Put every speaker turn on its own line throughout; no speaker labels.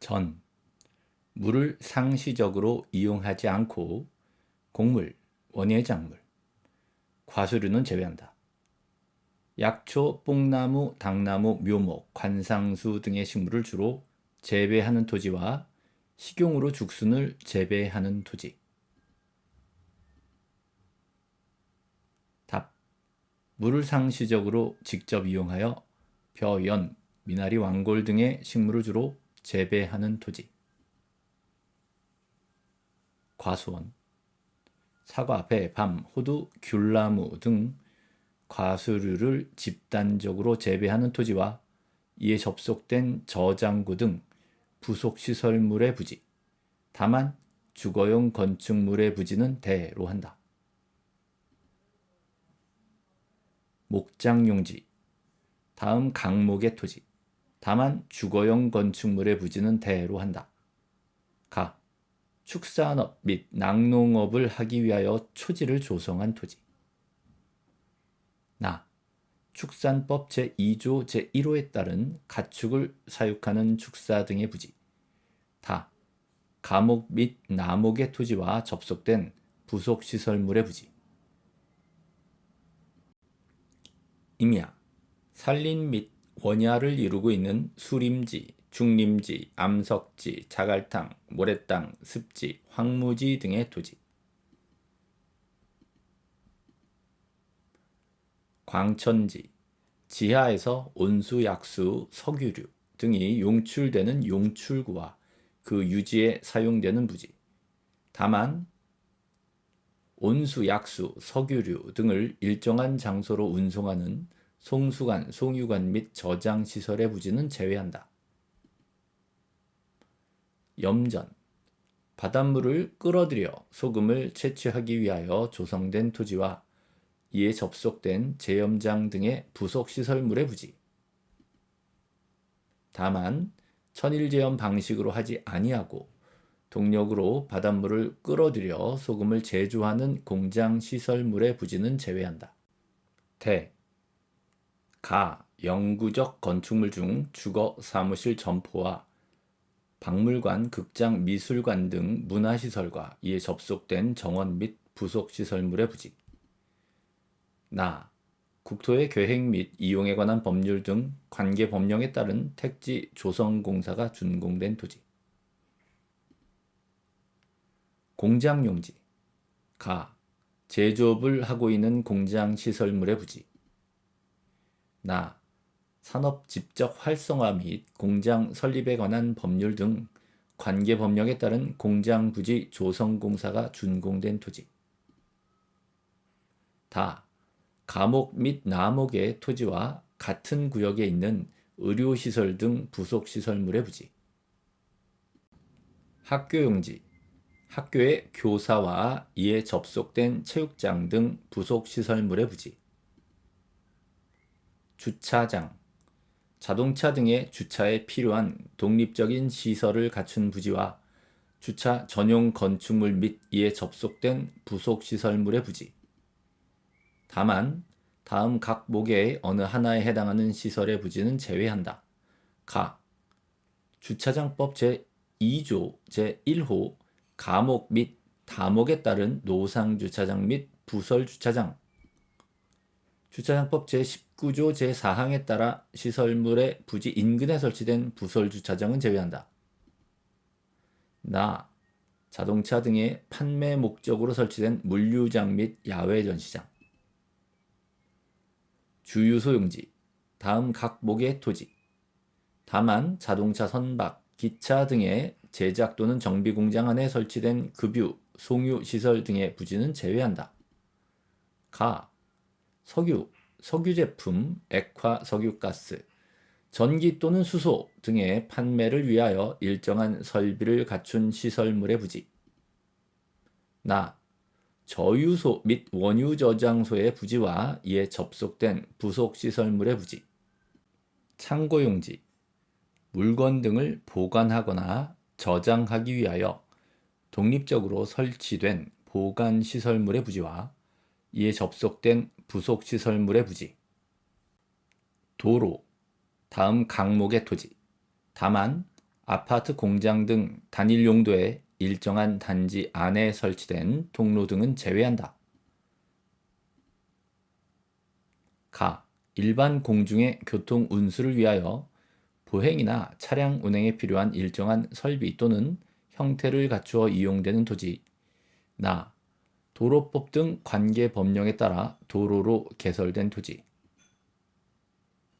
전, 물을 상시적으로 이용하지 않고 곡물, 원예작물, 과수류는 제외한다. 약초, 뽕나무, 당나무, 묘목, 관상수 등의 식물을 주로 재배하는 토지와 식용으로 죽순을 재배하는 토지. 답. 물을 상시적으로 직접 이용하여 벼, 연, 미나리, 왕골 등의 식물을 주로 재배하는 토지. 과수원 사과, 배, 밤, 호두, 귤나무 등 과수류를 집단적으로 재배하는 토지와 이에 접속된 저장구 등 부속시설물의 부지 다만 주거용 건축물의 부지는 대로 한다. 목장용지 다음 강목의 토지 다만 주거용 건축물의 부지는 대로 한다. 가 축산업 및 낙농업을 하기 위하여 초지를 조성한 토지. 나 축산법 제2조 제1호에 따른 가축을 사육하는 축사 등의 부지. 다 가목 및 나목의 토지와 접속된 부속시설물의 부지. 임야 산림 및 원야를 이루고 있는 수림지, 중림지, 암석지, 자갈탕, 모래땅, 습지, 황무지 등의 토지. 광천지, 지하에서 온수, 약수, 석유류 등이 용출되는 용출구와 그 유지에 사용되는 부지. 다만 온수, 약수, 석유류 등을 일정한 장소로 운송하는 송수관, 송유관 및 저장시설의 부지는 제외한다. 염전 바닷물을 끌어들여 소금을 채취하기 위하여 조성된 토지와 이에 접속된 제염장 등의 부속시설물의 부지. 다만 천일제염 방식으로 하지 아니하고 동력으로 바닷물을 끌어들여 소금을 제조하는 공장 시설물의 부지는 제외한다. 대, 가, 영구적 건축물 중 주거, 사무실, 점포와 박물관, 극장, 미술관 등 문화시설과 이에 접속된 정원 및 부속시설물의 부지. 나, 국토의 계획 및 이용에 관한 법률 등 관계 법령에 따른 택지 조성공사가 준공된 토지. 공장용지 가, 제조업을 하고 있는 공장 시설물의 부지. 나, 산업 집적 활성화 및 공장 설립에 관한 법률 등 관계 법령에 따른 공장 부지 조성공사가 준공된 토지. 다 감옥 및 나목의 토지와 같은 구역에 있는 의료시설 등 부속시설물의 부지. 학교용지 학교의 교사와 이에 접속된 체육장 등 부속시설물의 부지. 주차장 자동차 등의 주차에 필요한 독립적인 시설을 갖춘 부지와 주차 전용 건축물 및 이에 접속된 부속시설물의 부지. 다만 다음 각 목의 어느 하나에 해당하는 시설의 부지는 제외한다. 가. 주차장법 제2조 제1호 가목 및 다목에 따른 노상주차장 및 부설주차장 주차장법 제19조 제4항에 따라 시설물의 부지 인근에 설치된 부설주차장은 제외한다. 나, 자동차 등의 판매 목적으로 설치된 물류장 및 야외 전시장 주유소용지, 다음 각 목의 토지 다만 자동차 선박, 기차 등의 제작 또는 정비 공장 안에 설치된 급유, 송유 시설 등의 부지는 제외한다. 가, 석유, 석유 제품, 액화 석유가스, 전기 또는 수소 등의 판매를 위하여 일정한 설비를 갖춘 시설물의 부지. 나, 저유소 및 원유 저장소의 부지와 이에 접속된 부속 시설물의 부지. 창고용지, 물건 등을 보관하거나 저장하기 위하여 독립적으로 설치된 보관시설물의 부지와 이에 접속된 부속시설물의 부지 도로 다음 강목의 토지 다만 아파트 공장 등 단일 용도의 일정한 단지 안에 설치된 통로 등은 제외한다. 가. 일반 공중의 교통 운수를 위하여 보행이나 차량 운행에 필요한 일정한 설비 또는 형태를 갖추어 이용되는 토지. 나. 도로법 등 관계 법령에 따라 도로로 개설된 토지.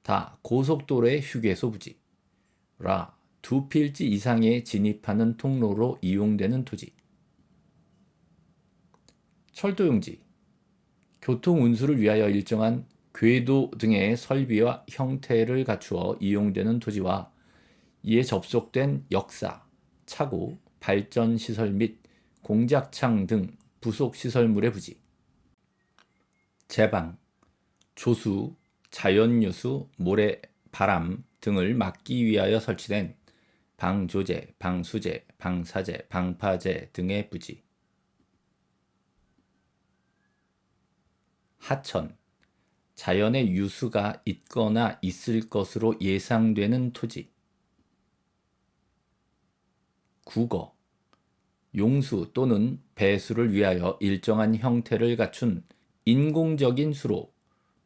다. 고속도로의 휴게소 부지. 라. 두 필지 이상에 진입하는 통로로 이용되는 토지. 철도용지. 교통 운수를 위하여 일정한 궤도 등의 설비와 형태를 갖추어 이용되는 토지와 이에 접속된 역사, 차고, 발전시설 및 공작창 등 부속 시설물의 부지. 제방, 조수, 자연요수, 모래, 바람 등을 막기 위하여 설치된 방조제, 방수제, 방사제, 방파제 등의 부지. 하천, 자연의 유수가 있거나 있을 것으로 예상되는 토지. 국어, 용수 또는 배수를 위하여 일정한 형태를 갖춘 인공적인 수로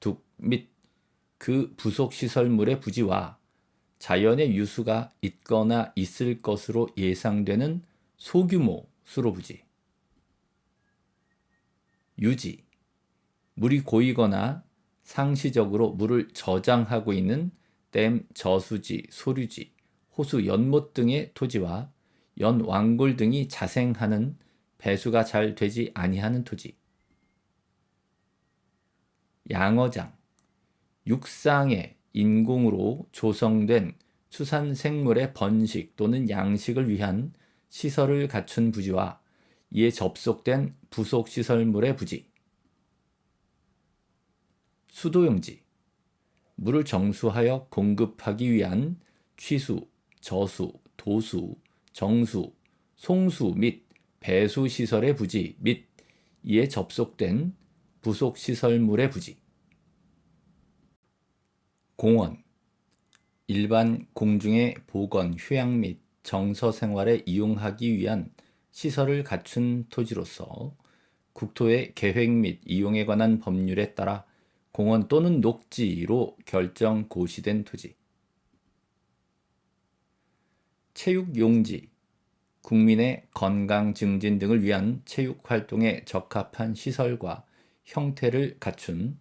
둑 및 그 부속 시설물의 부지와 자연의 유수가 있거나 있을 것으로 예상되는 소규모 수로 부지. 유지, 물이 고이거나 상시적으로 물을 저장하고 있는 댐, 저수지, 소류지, 호수 연못 등의 토지와 연 왕골 등이 자생하는 배수가 잘 되지 아니하는 토지. 양어장, 육상의 인공으로 조성된 수산 생물의 번식 또는 양식을 위한 시설을 갖춘 부지와 이에 접속된 부속시설물의 부지. 수도용지, 물을 정수하여 공급하기 위한 취수, 저수, 도수, 정수, 송수 및 배수 시설의 부지 및 이에 접속된 부속 시설물의 부지. 공원 일반 공중의 보건, 휴양 및 정서 생활에 이용하기 위한 시설을 갖춘 토지로서 국토의 계획 및 이용에 관한 법률에 따라 공원 또는 녹지로 결정 고시된 토지. 체육용지, 국민의 건강 증진 등을 위한 체육활동에 적합한 시설과 형태를 갖춘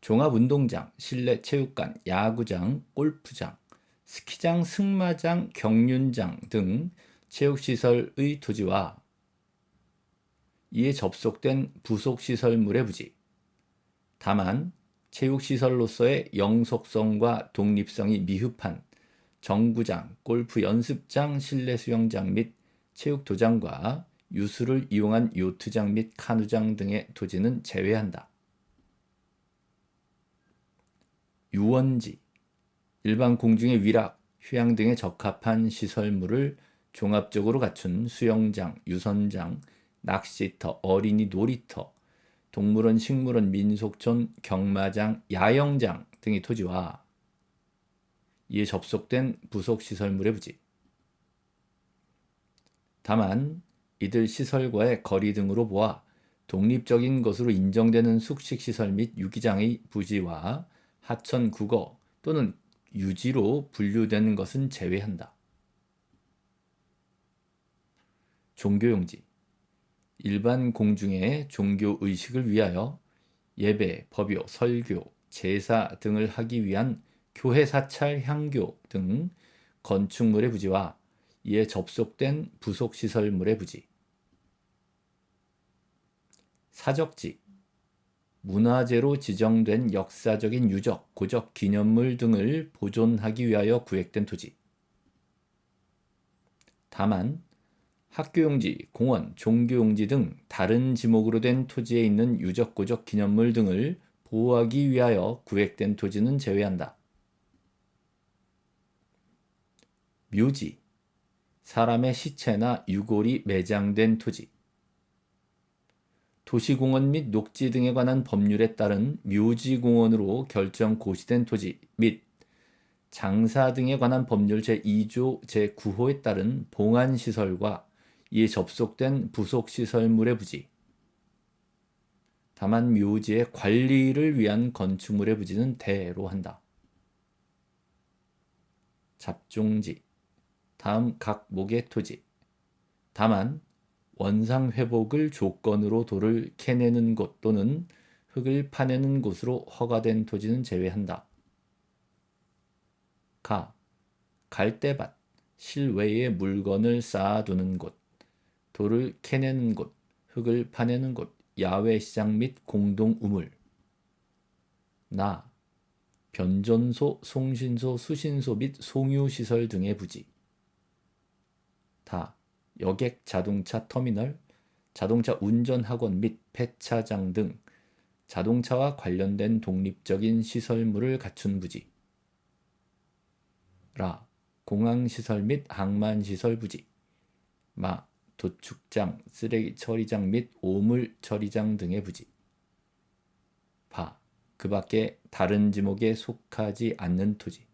종합운동장, 실내 체육관, 야구장, 골프장, 스키장, 승마장, 경륜장 등 체육시설의 토지와 이에 접속된 부속시설물의 부지. 다만 체육시설로서의 영속성과 독립성이 미흡한 정구장, 골프 연습장, 실내 수영장 및 체육 도장과 유수를 이용한 요트장 및 카누장 등의 토지는 제외한다. 유원지, 일반 공중의 위락, 휴양 등에 적합한 시설물을 종합적으로 갖춘 수영장, 유선장, 낚시터, 어린이 놀이터, 동물원, 식물원, 민속촌, 경마장, 야영장 등의 토지와 이에 접속된 부속시설물의 부지. 다만 이들 시설과의 거리 등으로 보아 독립적인 것으로 인정되는 숙식시설 및 유기장의 부지와 하천 국어 또는 유지로 분류되는 것은 제외한다. 종교용지 일반 공중의 종교의식을 위하여 예배, 법요, 설교, 제사 등을 하기 위한 교회 사찰, 향교 등 건축물의 부지와 이에 접속된 부속시설물의 부지. 사적지. 문화재로 지정된 역사적인 유적, 고적, 기념물 등을 보존하기 위하여 구획된 토지. 다만 학교용지, 공원, 종교용지 등 다른 지목으로 된 토지에 있는 유적, 고적, 기념물 등을 보호하기 위하여 구획된 토지는 제외한다. 묘지, 사람의 시체나 유골이 매장된 토지 도시공원 및 녹지 등에 관한 법률에 따른 묘지공원으로 결정 고시된 토지 및 장사 등에 관한 법률 제2조 제9호에 따른 봉안시설과 이에 접속된 부속시설물의 부지 다만 묘지의 관리를 위한 건축물의 부지는 대로 한다. 잡종지 다음 각 목의 토지. 다만 원상 회복을 조건으로 돌을 캐내는 곳 또는 흙을 파내는 곳으로 허가된 토지는 제외한다. 가. 갈대밭 실외에 물건을 쌓아두는 곳 돌을 캐내는 곳 흙을 파내는 곳 야외 시장 및 공동 우물. 나. 변전소, 송신소, 수신소 및 송유시설 등의 부지. 다 여객 자동차 터미널, 자동차 운전 학원 및 폐차장 등 자동차와 관련된 독립적인 시설물을 갖춘 부지. 라 공항시설 및 항만시설 부지. 마 도축장, 쓰레기 처리장 및 오물 처리장 등의 부지. 바 그 밖에 다른 지목에 속하지 않는 토지